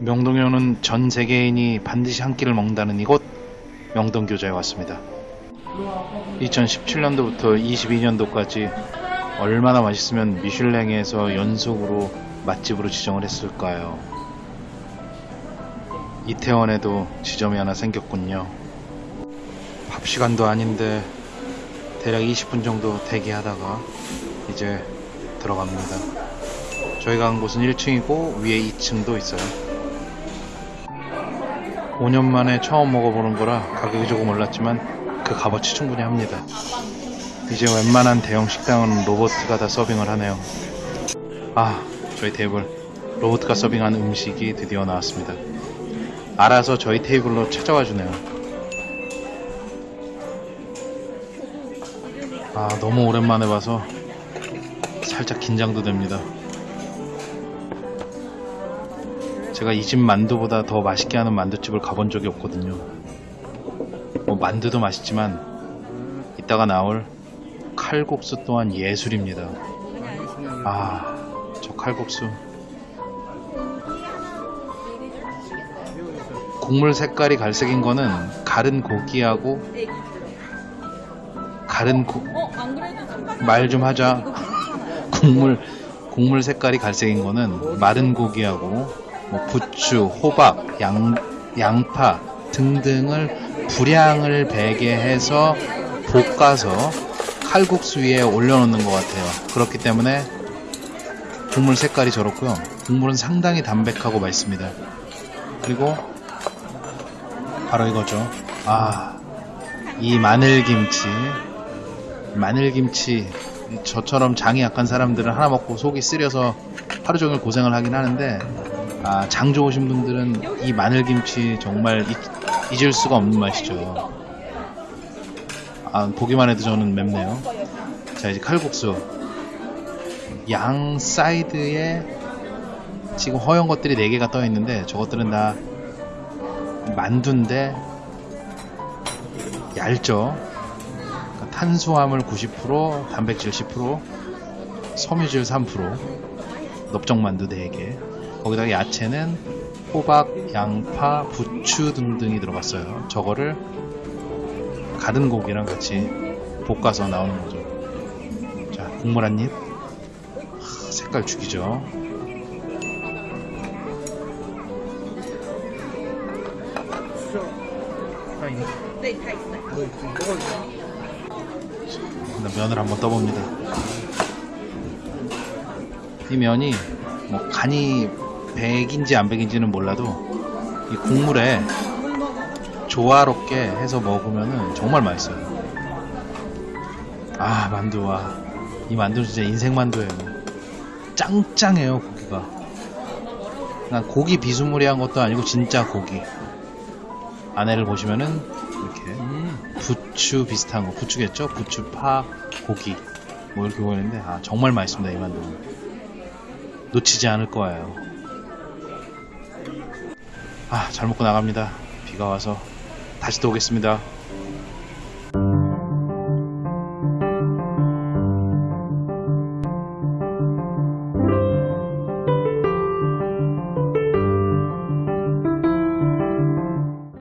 명동에 오는 전 세계인이 반드시 한 끼를 먹는다는 이곳 명동교자에 왔습니다. 2017년도부터 22년도까지 얼마나 맛있으면 미슐랭에서 연속으로 맛집으로 지정을 했을까요? 이태원에도 지점이 하나 생겼군요. 밥 시간도 아닌데 대략 20분 정도 대기하다가 이제 들어갑니다. 저희가 간 곳은 1층이고 위에 2층도 있어요. 5년 만에 처음 먹어보는 거라 가격이 조금 올랐지만 그 값어치 충분히 합니다. 이제 웬만한 대형 식당은 로보트가 다 서빙을 하네요. 아, 저희 테이블 로보트가 서빙한 음식이 드디어 나왔습니다. 알아서 저희 테이블로 찾아와 주네요. 아, 너무 오랜만에 봐서 살짝 긴장도 됩니다. 제가 이 집 만두보다 더 맛있게 하는 만두집을 가본 적이 없거든요. 뭐 만두도 맛있지만 이따가 나올 칼국수 또한 예술입니다. 아, 저 칼국수. 국물 색깔이 갈색인 거는 가른 고기하고 가른 고... 말 좀 하자. 국물 국물 색깔이 갈색인 거는 마른 고기하고 뭐 부추, 호박, 양, 양파 등등을 분량을 배게 해서 볶아서 칼국수 위에 올려놓는 것 같아요. 그렇기 때문에 국물 색깔이 저렇고요. 국물은 상당히 담백하고 맛있습니다. 그리고 바로 이거죠. 아, 이 마늘김치. 마늘김치. 저처럼 장이 약한 사람들은 하나 먹고 속이 쓰려서 하루 종일 고생을 하긴 하는데 아, 장 좋으신 분들은 이 마늘김치 정말 잊, 잊을 수가 없는 맛이죠. 아, 보기만 해도 저는 맵네요. 자, 이제 칼국수. 양 사이드에 지금 허연 것들이 4개가 떠 있는데 저것들은 다 만두인데 얇죠. 그러니까 탄수화물 90%, 단백질 10%, 섬유질 3%, 넓적만두 4개. 거기다가 야채는 호박, 양파, 부추 등등이 들어갔어요. 저거를 가른 고기랑 같이 볶아서 나오는 거죠. 자, 국물 한 입. 하, 색깔 죽이죠. 면을 한번 떠봅니다. 이 면이 뭐 간이 백인지 안 백인지는 몰라도 이 국물에 조화롭게 해서 먹으면 정말 맛있어요. 아 만두와 이 만두는 진짜 인생 만두예요. 짱짱해요 고기가. 난 고기 비스무리한 것도 아니고 진짜 고기. 안에를 보시면은 이렇게 부추 비슷한 거 부추겠죠? 부추, 파, 고기 뭐 이렇게 보이는데 아 정말 맛있습니다 이 만두는 놓치지 않을 거예요 아 잘 먹고 나갑니다. 비가 와서 다시 또 오겠습니다